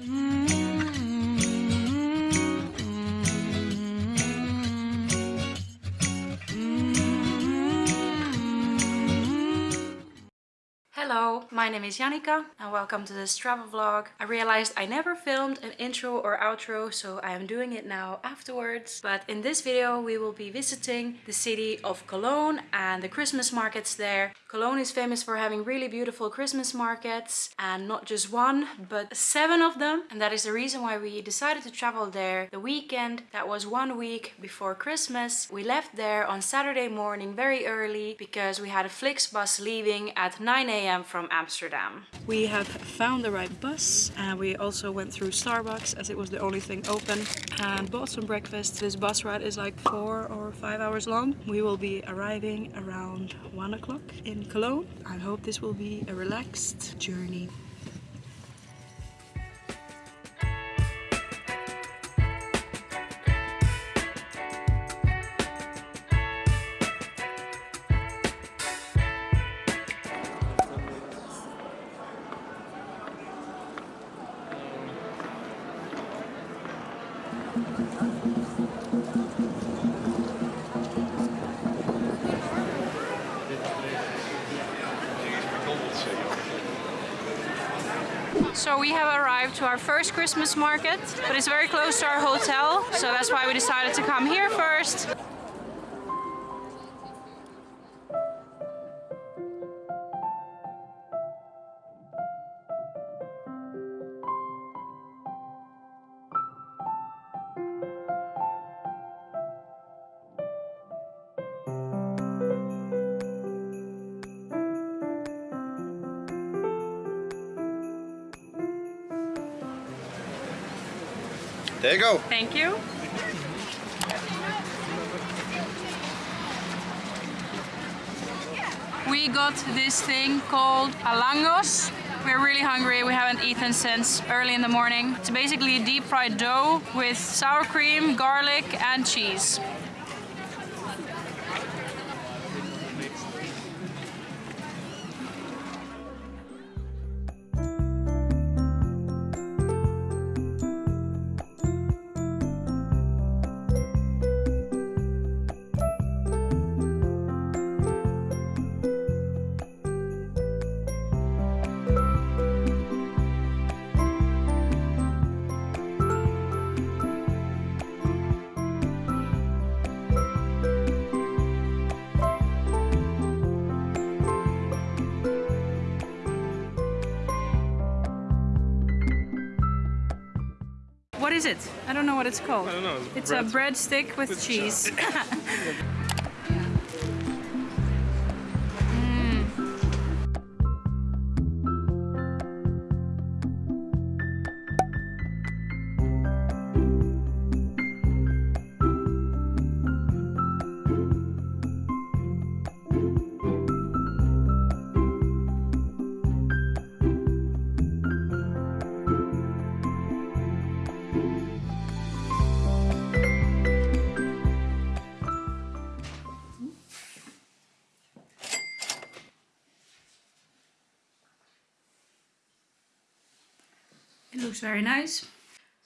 Hello, my name is Janika and welcome to this travel vlog. I realized I never filmed an intro or outro, so I am doing it now afterwards. But in this video we will be visiting the city of Cologne and the Christmas markets there. Cologne is famous for having really beautiful Christmas markets and not just one, but seven of them. And that is the reason why we decided to travel there the weekend. That was one week before Christmas. We left there on Saturday morning very early because we had a Flixbus leaving at 9 a.m. from Amsterdam. We have found the right bus and we also went through Starbucks as it was the only thing open and bought some breakfast. This bus ride is like four or five hours long. We will be arriving around one o'clock in in Cologne. I hope this will be a relaxed journey. We have arrived to our first Christmas market, but it's very close to our hotel, so that's why we decided to come here first. There you go. Thank you. We got this thing called alangos. We're really hungry, we haven't eaten since early in the morning. It's basically a deep fried dough with sour cream, garlic and cheese. Is it? I don't know what it's called. I don't know. It's bread. a breadstick with, With cheese. looks very nice.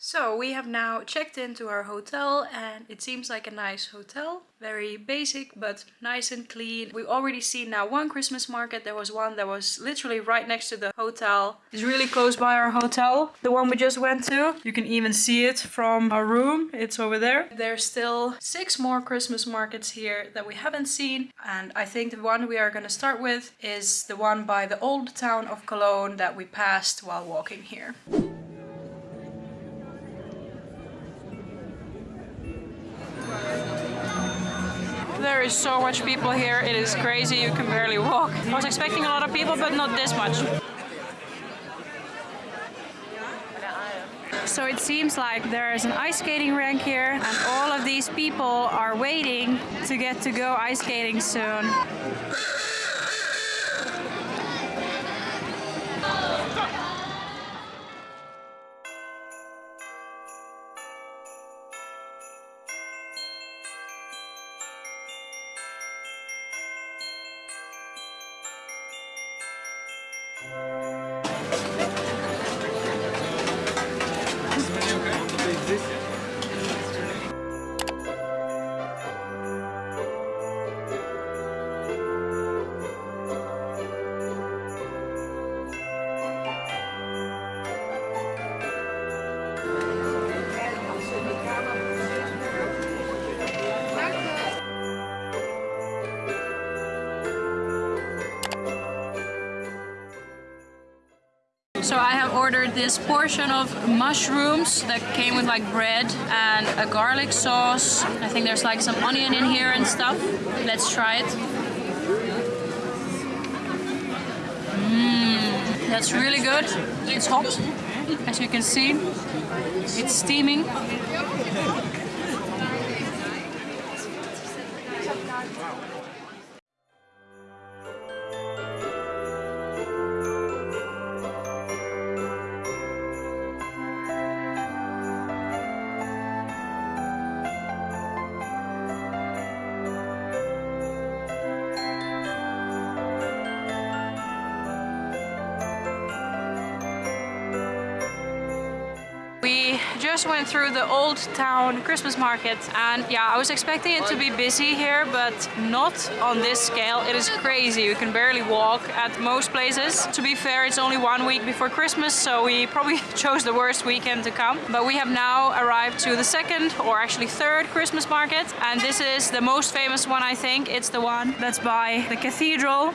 So we have now checked into our hotel and it seems like a nice hotel. Very basic but nice and clean. We've already seen now one Christmas market. There was one that was literally right next to the hotel. It's really close by our hotel. The one we just went to. You can even see it from our room. It's over there. There's still six more Christmas markets here that we haven't seen. And I think the one we are going to start with is the one by the old town of Cologne that we passed while walking here. There is so much people here, it is crazy, you can barely walk. I was expecting a lot of people, but not this much. So it seems like there is an ice skating rink here and all of these people are waiting to get to go ice skating soon. This portion of mushrooms that came with like bread and a garlic sauce. I think there's like some onion in here and stuff. Let's try it. Mmm, that's really good. It's hot, as you can see. It's steaming. We just went through the old town Christmas market and yeah, I was expecting it to be busy here, but not on this scale. It is crazy. You can barely walk at most places. To be fair, it's only one week before Christmas, so we probably chose the worst weekend to come. But we have now arrived to the second or actually third Christmas market. And this is the most famous one, I think. It's the one that's by the cathedral.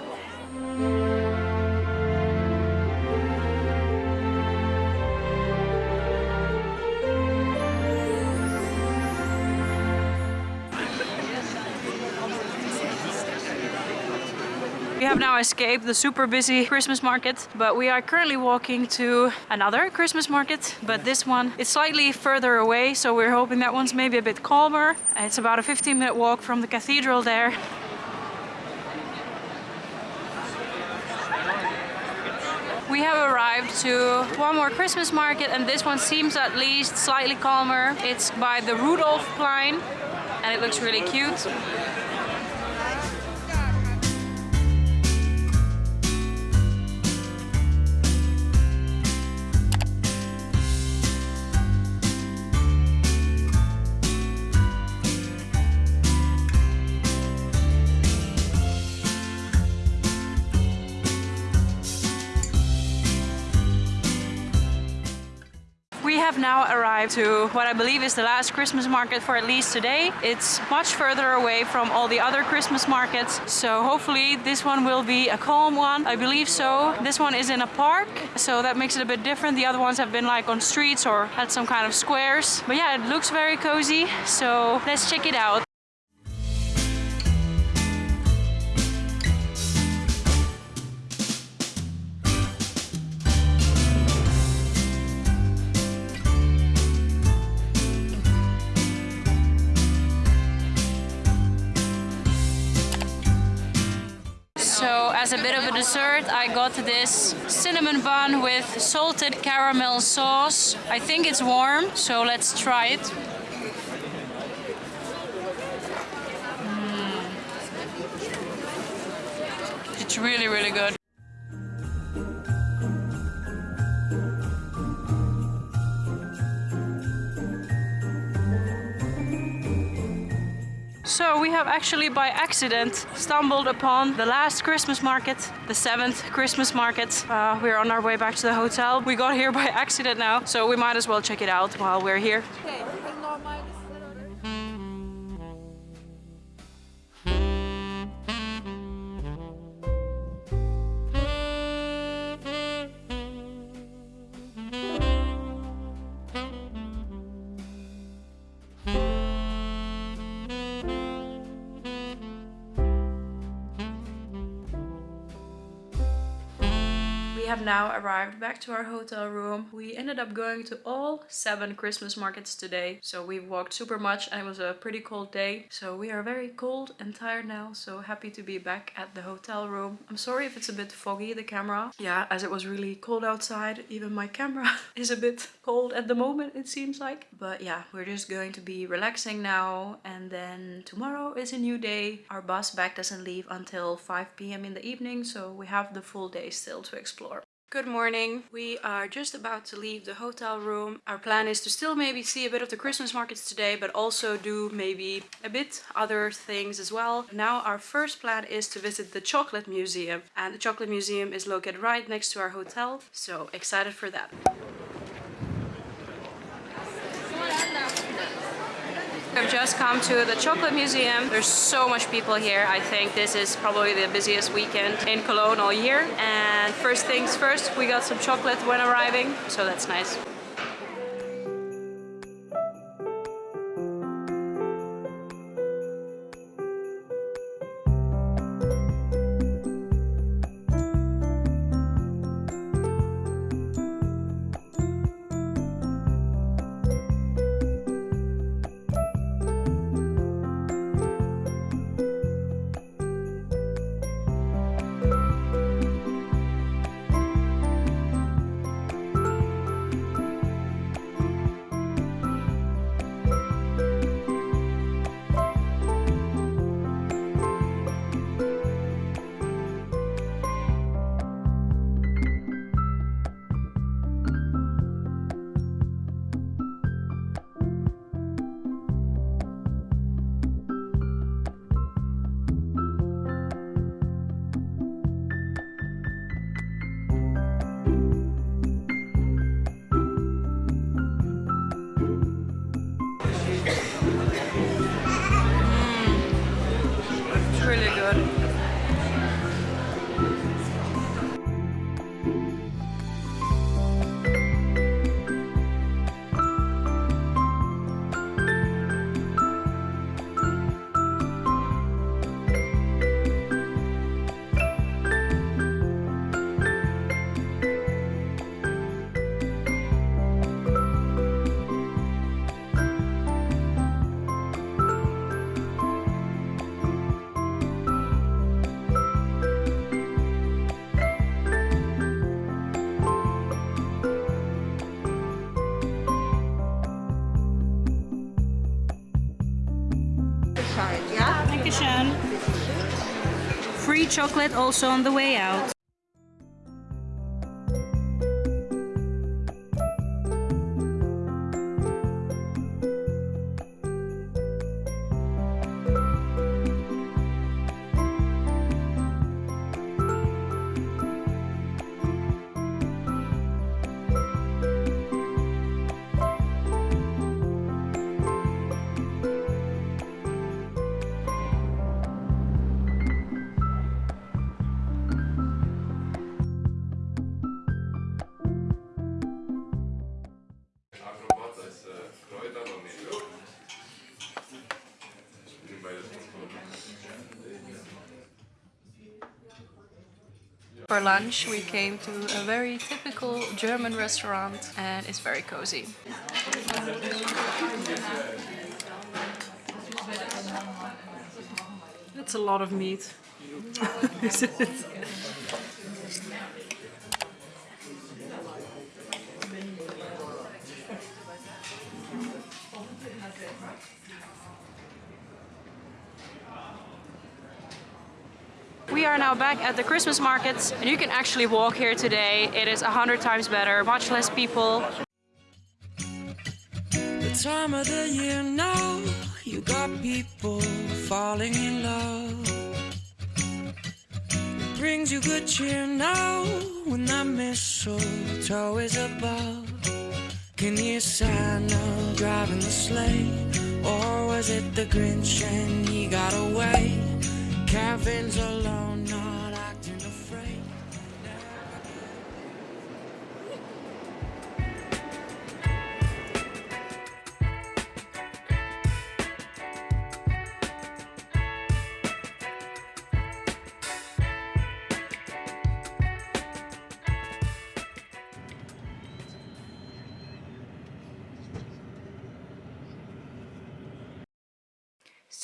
Have now escaped the super busy Christmas market, but we are currently walking to another Christmas market, but this one is slightly further away, so we're hoping that one's maybe a bit calmer. It's about a 15 minute walk from the cathedral there. We have arrived to one more Christmas market and this one seems at least slightly calmer. It's by the Rudolf Rudolfplein and it looks really cute. Have now arrived to what I believe is the last Christmas market for at least today. It's much further away from all the other Christmas markets, so hopefully this one will be a calm one. I believe so. This one is in a park, so that makes it a bit different. The other ones have been like on streets or had some kind of squares. But yeah, it looks very cozy, so let's check it out. Dessert, I got this cinnamon bun with salted caramel sauce. I think it's warm, so let's try it. Mm. It's really, really good. So we have actually by accident stumbled upon the last Christmas market, the seventh Christmas market. Uh, we're on our way back to the hotel. We got here by accident now, so we might as well check it out while we're here. We have now arrived back to our hotel room. We ended up going to all seven Christmas markets today. So we walked super much and it was a pretty cold day. So we are very cold and tired now. So happy to be back at the hotel room. I'm sorry if it's a bit foggy, the camera. Yeah, as it was really cold outside, even my camera is a bit cold at the moment, it seems like. But yeah, we're just going to be relaxing now. And then tomorrow is a new day. Our bus back doesn't leave until 5 p.m. in the evening. So we have the full day still to explore. Good morning. We are just about to leave the hotel room. Our plan is to still maybe see a bit of the Christmas markets today, but also do maybe a bit other things as well. Now our first plan is to visit the Chocolate Museum and the Chocolate Museum is located right next to our hotel. So excited for that. I've just come to the chocolate museum. There's so much people here. I think this is probably the busiest weekend in Cologne all year. And first things first, we got some chocolate when arriving, so that's nice. Free chocolate also on the way out. For lunch we came to a very typical German restaurant and it's very cozy. That's a lot of meat. We are now back at the Christmas markets and you can actually walk here today. It is a hundred times better, much less people. The time of the year now, you got people falling in love. It brings you good cheer now when that mistletoe is above. Can you Santa driving the sleigh? Or was it the Grinch and he got away? Kevin's alone,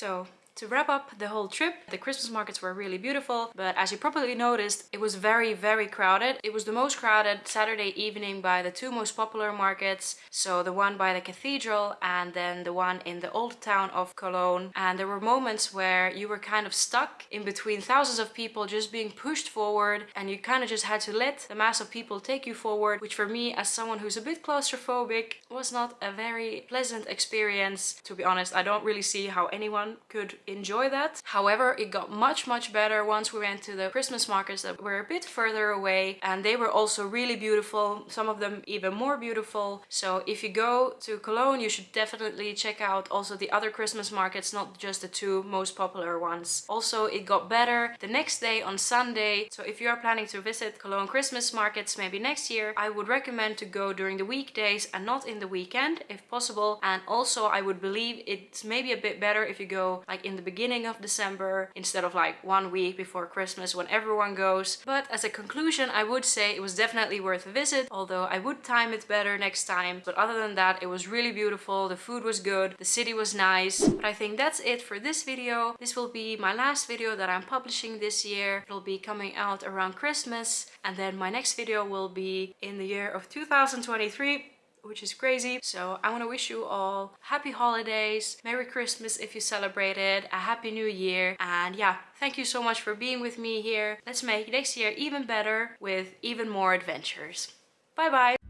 So to wrap up the whole trip, the Christmas markets were really beautiful, but as you probably noticed, it was very, very crowded. It was the most crowded Saturday evening by the two most popular markets. So the one by the cathedral and then the one in the old town of Cologne. And there were moments where you were kind of stuck in between thousands of people just being pushed forward and you kind of just had to let the mass of people take you forward, which for me as someone who's a bit claustrophobic was not a very pleasant experience. To be honest, I don't really see how anyone could enjoy that. However, it got much, much better once we went to the Christmas markets that were a bit further away and they were also really beautiful, some of them even more beautiful. So if you go to Cologne, you should definitely check out also the other Christmas markets, not just the two most popular ones. Also, it got better the next day on Sunday. So if you are planning to visit Cologne Christmas markets maybe next year, I would recommend to go during the weekdays and not in the weekend if possible. And also I would believe it's maybe a bit better if you go like in the beginning of December instead of like one week before Christmas when everyone goes. But as a conclusion, I would say it was definitely worth a visit, although I would time it better next time. But other than that, it was really beautiful. The food was good. The city was nice. But I think that's it for this video. This will be my last video that I'm publishing this year. It'll be coming out around Christmas. And then my next video will be in the year of 2023 which is crazy. So I want to wish you all happy holidays, Merry Christmas if you celebrate it, a Happy New Year. And yeah, thank you so much for being with me here. Let's make next year even better with even more adventures. Bye bye!